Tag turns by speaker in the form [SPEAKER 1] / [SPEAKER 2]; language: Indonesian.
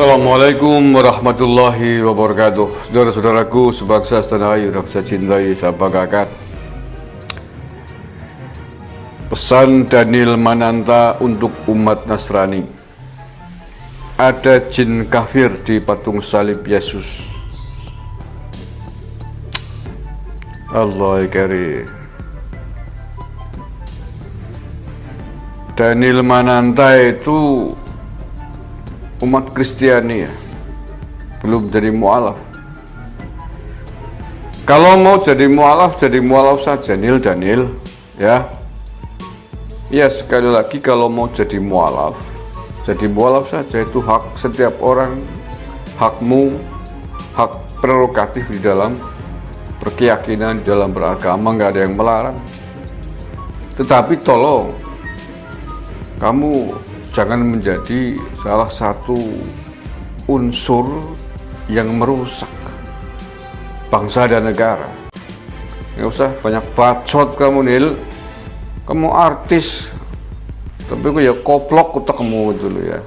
[SPEAKER 1] Assalamualaikum warahmatullahi wabarakatuh. Saudara-saudaraku sebangsa setanah air yang saya cintai, saya banggakan Pesan Daniel Mananta untuk umat Nasrani. Ada jin kafir di patung salib Yesus. Allah kari Daniel Mananta itu umat Kristiani ya. Belum jadi mualaf. Kalau mau jadi mualaf jadi mualaf saja Nil Daniel ya. Ya sekali lagi kalau mau jadi mualaf jadi mualaf saja itu hak setiap orang hakmu hak prerogatif di dalam berkeyakinan di dalam beragama nggak ada yang melarang. Tetapi tolong kamu jangan menjadi salah satu unsur yang merusak bangsa dan negara. Nggak usah banyak bacot kamu Nil. Kamu artis, tapi kok ya koplok kamu dulu ya.